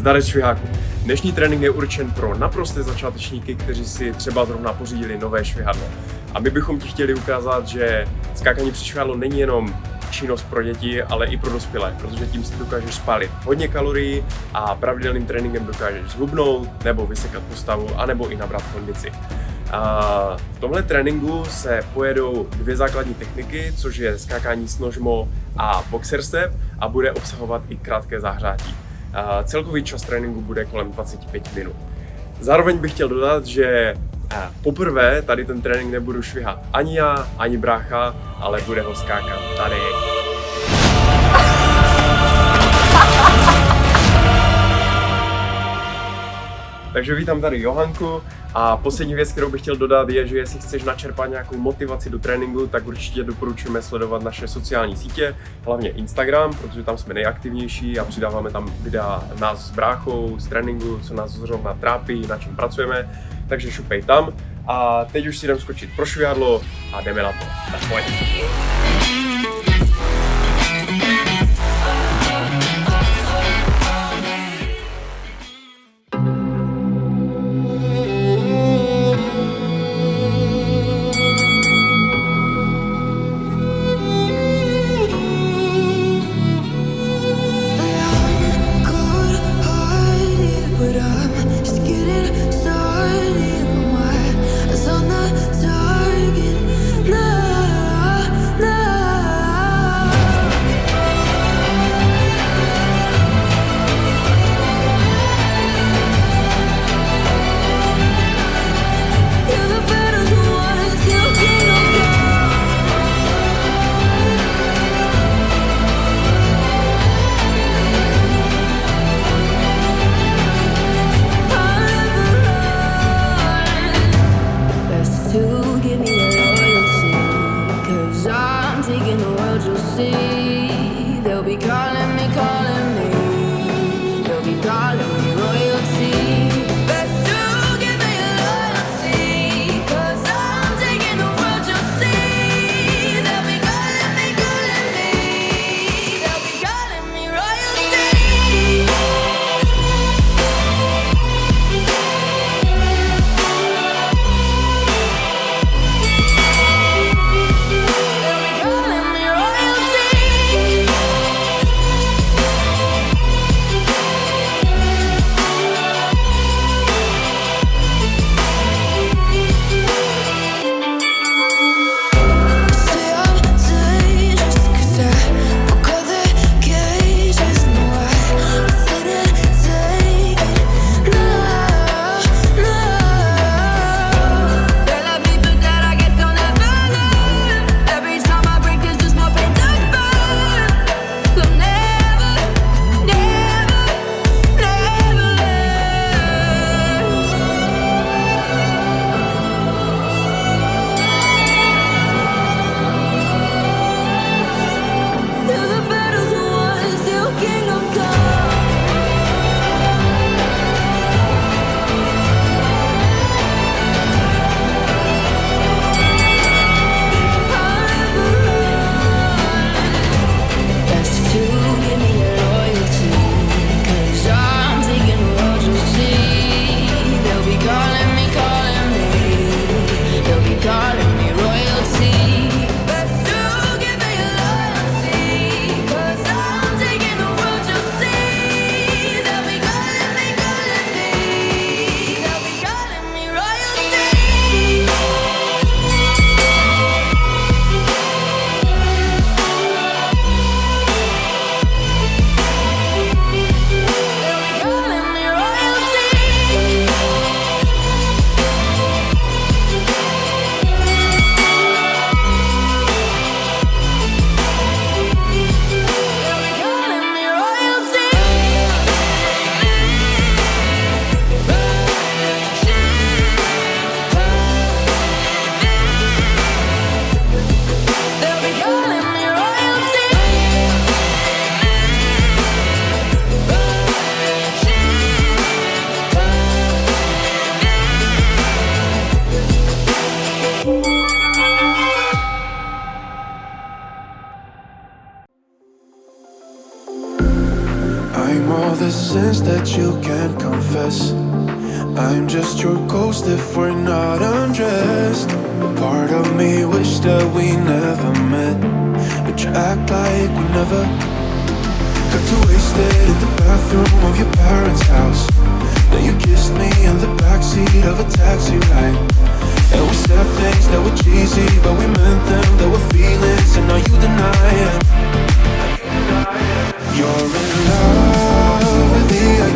Zdarec šviháku. Dnešní trénink je určen pro naprosté začátečníky, kteří si třeba zrovna pořídili nové švihadlo. A my bychom ti chtěli ukázat, že skákání při švihadlo není jenom činnost pro děti, ale i pro dospělé, protože tím si dokážeš spálit hodně kalorií a pravidelným tréninkem dokážeš zhubnout nebo vysekat postavu, anebo i nabrat kondici. A v tomhle tréninku se pojedou dvě základní techniky, což je skákání s nožmo a boxer step a bude obsahovat i krátké zahřátí. Celkový čas tréninku bude kolem 25 minut. Zároveň bych chtěl dodat, že poprvé tady ten trénink nebudu švihat ani já, ani brácha, ale bude ho skákat tady. Takže vítám tady Johanku a poslední věc, kterou bych chtěl dodat je, že jestli chceš načerpat nějakou motivaci do tréninku, tak určitě doporučujeme sledovat naše sociální sítě, hlavně Instagram, protože tam jsme nejaktivnější a přidáváme tam videa nás s bráchou, z tréninku, co nás zrovna trápí, na čem pracujeme, takže šupej tam. A teď už si jdem skočit pro švihadlo a jdeme na to. Tak pojď. You can't confess. I'm just your ghost if we're not undressed. A part of me wish that we never met, but you act like we never got too wasted in the bathroom of your parents' house. Then you kissed me in the backseat of a taxi ride. And we said things that were cheesy, but we meant them. There were feelings, and now you deny it. You're in love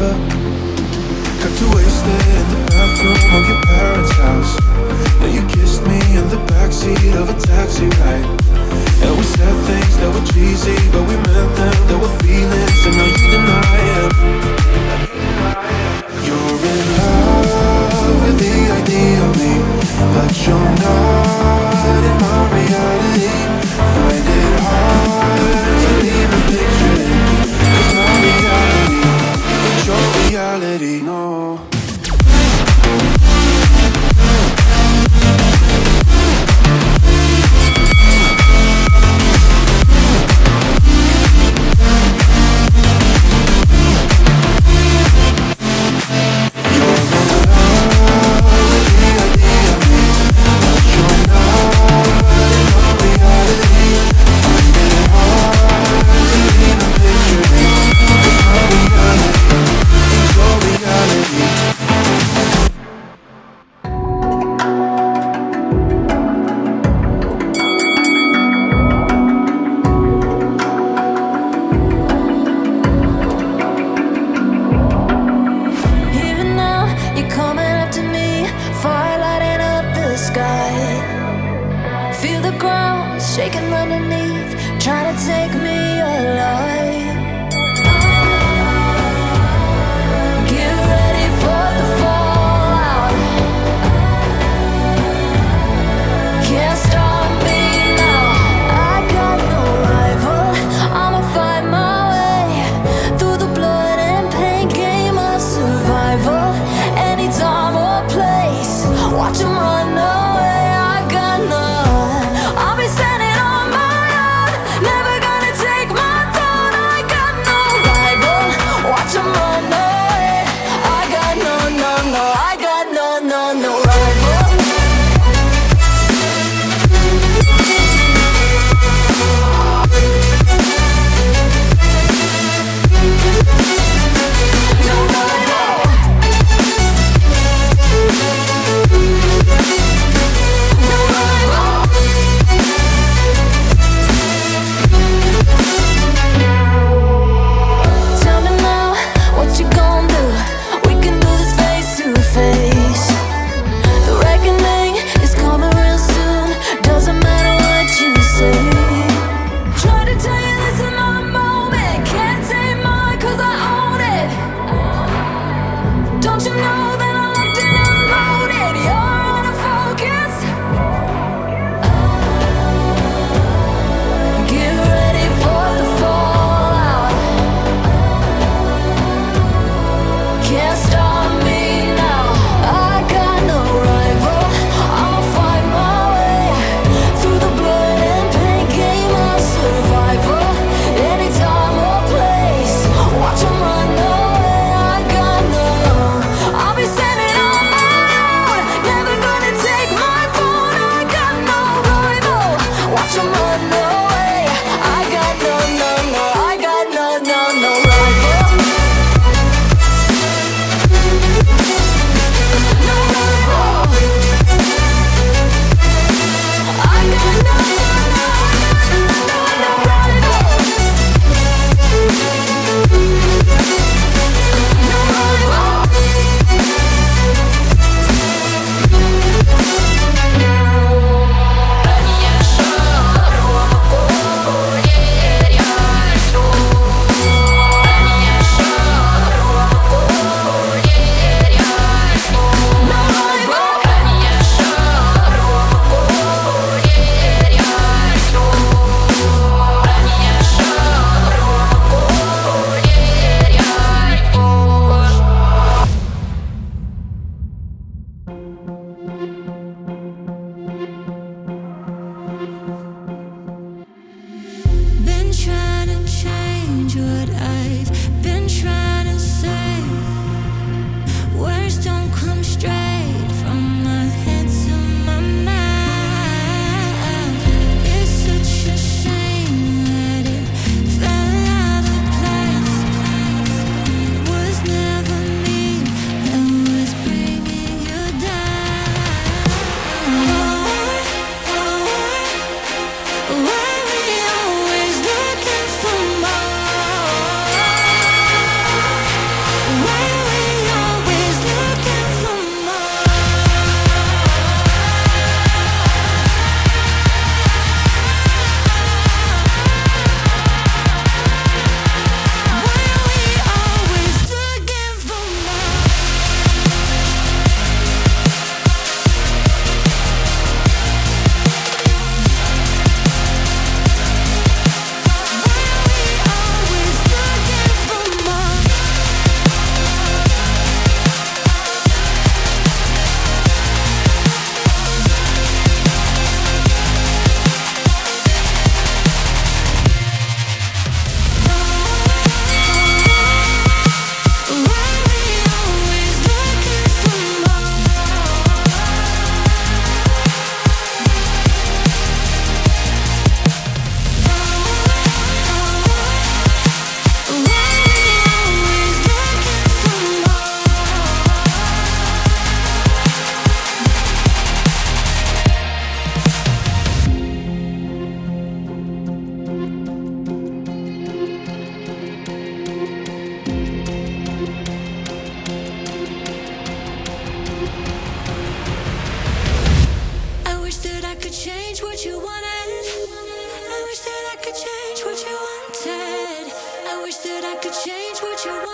never got too wasted in the bathroom of your parents' house. Then you kissed me in the backseat of a taxi ride. And we said things that were cheesy, but we meant them. There were feelings, and now you deny it. You're in love with the idea of me, but you're not in my reality.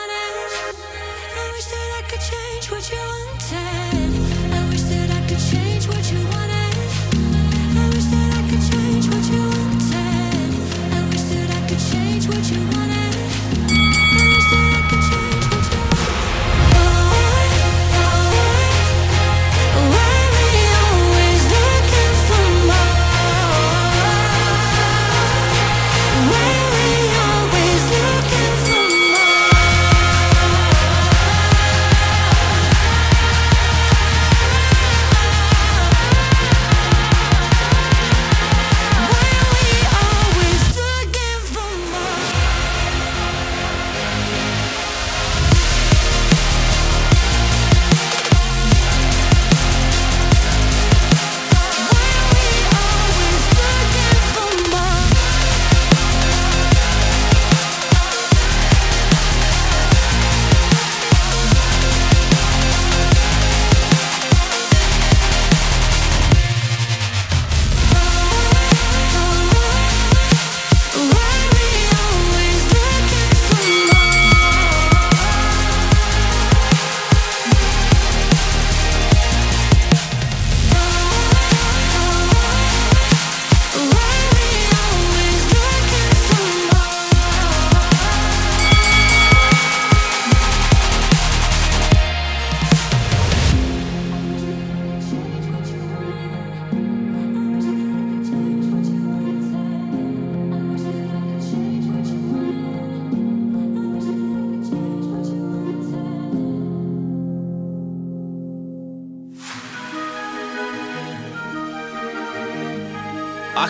I wish that I could change what you want.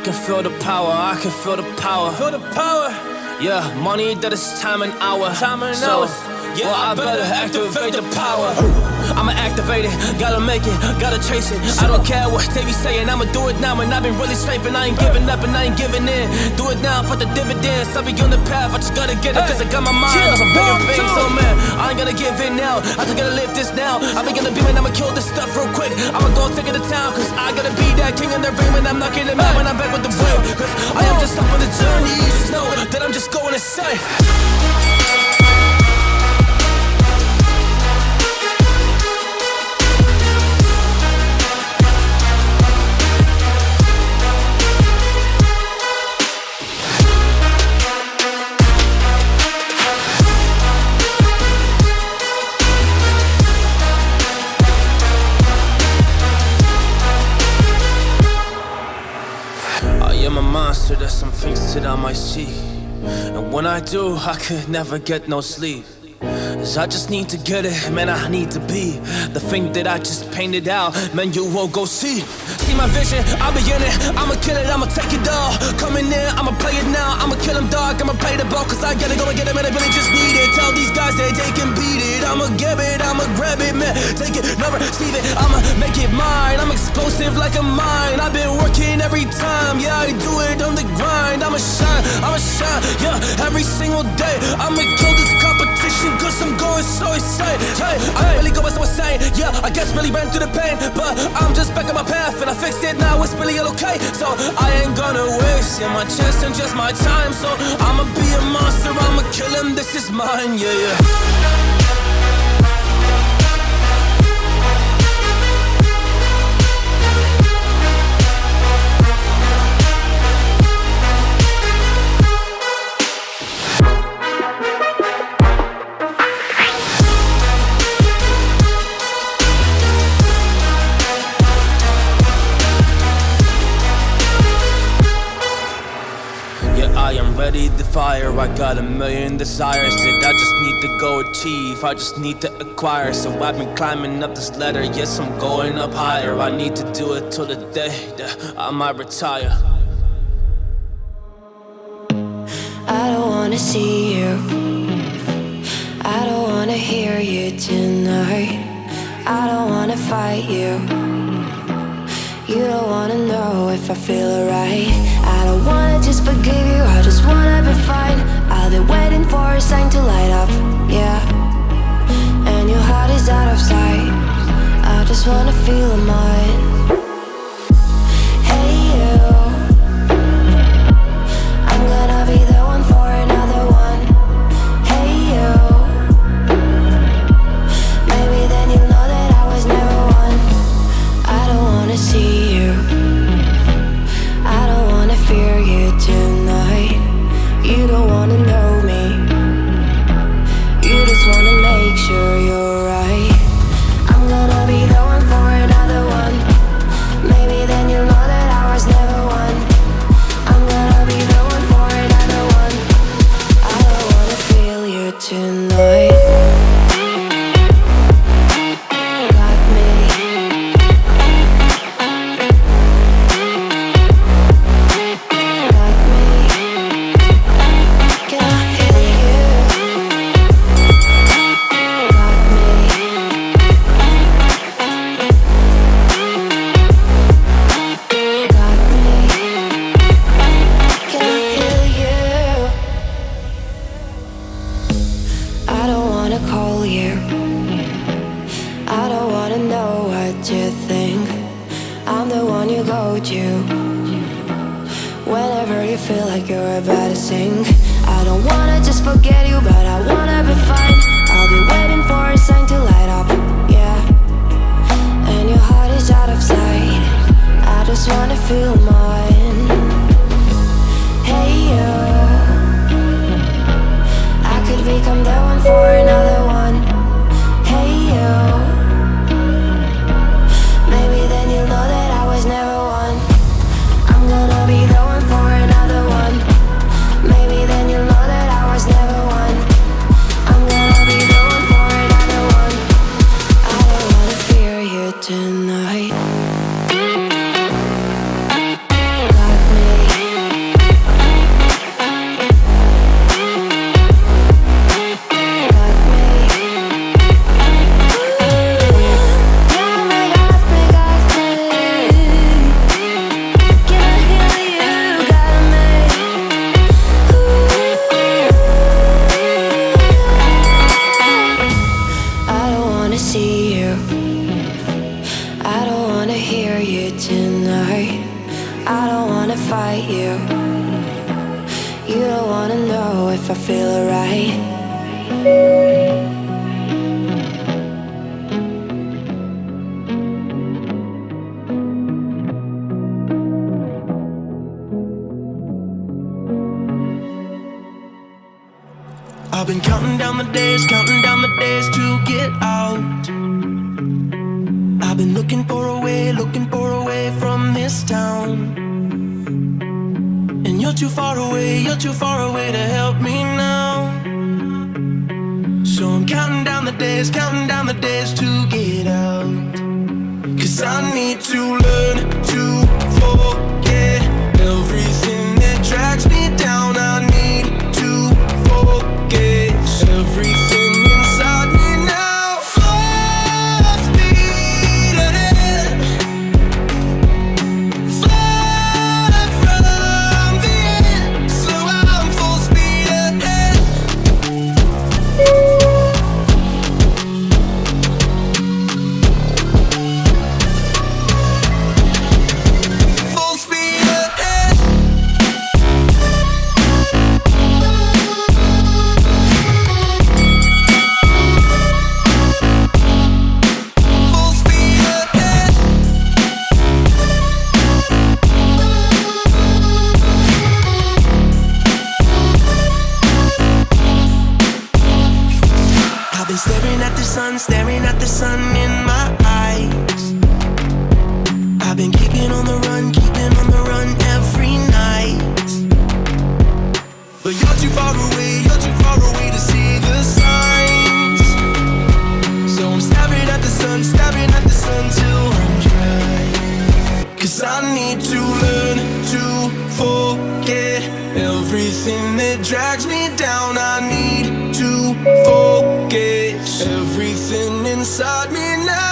Can feel the power, I can feel the power. Feel the power. Yeah, money that is time and hour. Time and so, hours. Yeah, well, I better activate the power. I'ma activate it, gotta make it, gotta chase it. I don't care what they be saying, I'ma do it now. And I've been really saving, I ain't giving up and I ain't giving in. Do it now for the dividends. I'll be on the path, I just gotta get it, cause I got my mind on some bigger things. So, man, I ain't gonna give in now. I just gotta live this now. I'm gonna be man, I'ma kill this stuff real quick. I'ma go take it to town, cause I gotta be that king in the ring when I'm knocking it out when I'm back with the wheel. Cause I am just up on the journey, you just know that I'm just going to insane. Do, I could never get no sleep. Cause I just need to get it, man, I need to be The thing that I just painted out, man, you won't go see See my vision, I'll be in it. I'ma kill it, I'ma take it all. Coming in, I'ma play it now. I'ma kill him, dog, I'ma play the ball Cause I gotta go and get it, man, I really just need it. Tell these guys that they can I'ma get it, I'ma grab it, man. Take it, never receive it. I'ma make it mine. I'm explosive like a mine. I've been working every time. Yeah, I do it on the grind. I'ma shine, I'ma shine. Yeah, every single day. I'ma kill this competition Cause I'm going so insane. Hey, I really go as I was saying Yeah, I guess really ran through the pain. But I'm just back on my path And I fixed it. Now, it's really all okay. So I ain't gonna waste yeah, my chance and just my time. So I'ma be a monster, I'ma kill him. This is mine, yeah Yeah, I am ready to fire. I got a million desires that I just need to go achieve. I just need to acquire. So I've been climbing up this ladder. Yes, I'm going up higher. I need to do it till the day that I might retire. I don't wanna see you. I don't wanna hear you tonight. I don't wanna fight you. You don't wanna know if I feel alright. I don't wanna just forgive you. I just wanna be fine. I'll be waiting for a sign to light up. Yeah. And your heart is out of sight. I just wanna feel mine. You tonight. I don't wanna fight you. You don't wanna know if I feel alright. I've been counting down the days, counting down the days to get out. I've been looking for a way, looking for this town. And you're too far away, you're too far away to help me now. So I'm counting down the days, counting down the days to get out. Cause I need to learn the staring at the sun in my eyes. I've been keeping on the run, keeping on the run every night. But you're too far away, you're too far away to see the signs. So I'm staring at the sun, staring at the sun till I'm dry. Cause I need to learn to forget everything that drags me down. I need to forget everything inside me now.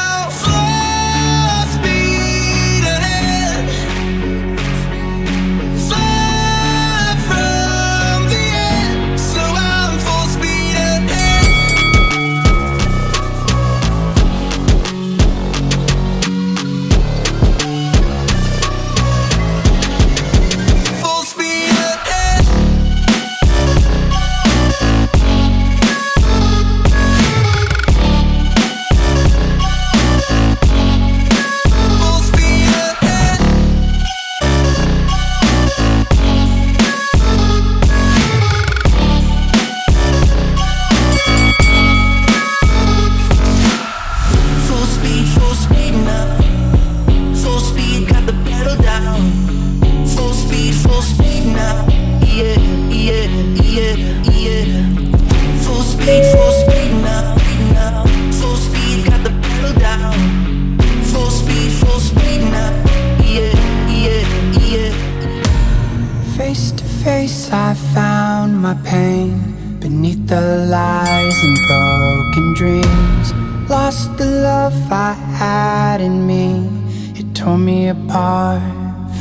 I found my pain beneath the lies and broken dreams. Lost the love I had in me, it tore me apart,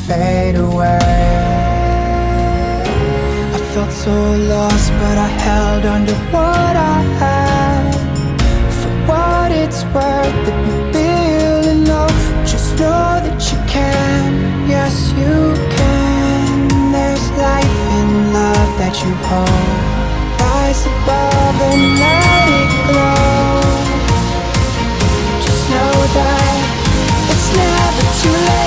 fade away. I felt so lost, but I held on to what I had. For what it's worth, if you feel in love, just know that you can. Yes, you can. Life in love that you hold. Rise above and let it glow. Just know that it's never too late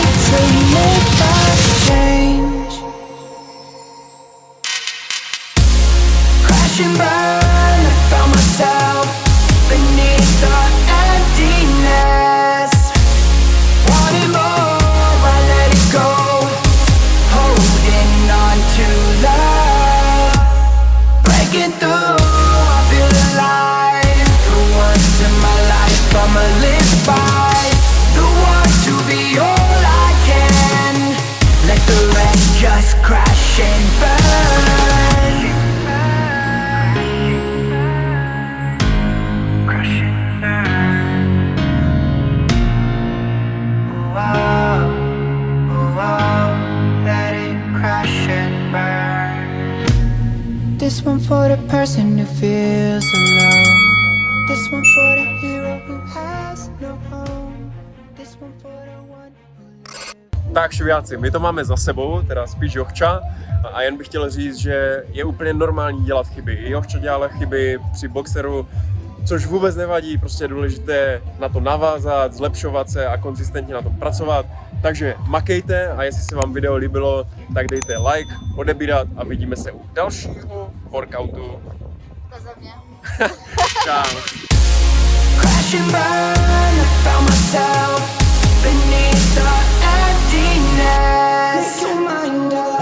This one for the person who feels alone. This one for the hero who This one for the one who Tak šviáci, my to máme za sebou, teda spíš Jochča a jen bych chtěl říct, že je úplně normální dělat chyby. I Jochča dělala chyby při boxeru, což vůbec nevadí, prostě je důležité na to navázat, zlepšovat se a konzistentně na tom pracovat. Takže makejte a jestli se vám video líbilo, tak dejte like, odebírat a vidíme se u dalšího workoutu. To za mě. Beneath the emptiness. Make your mind up.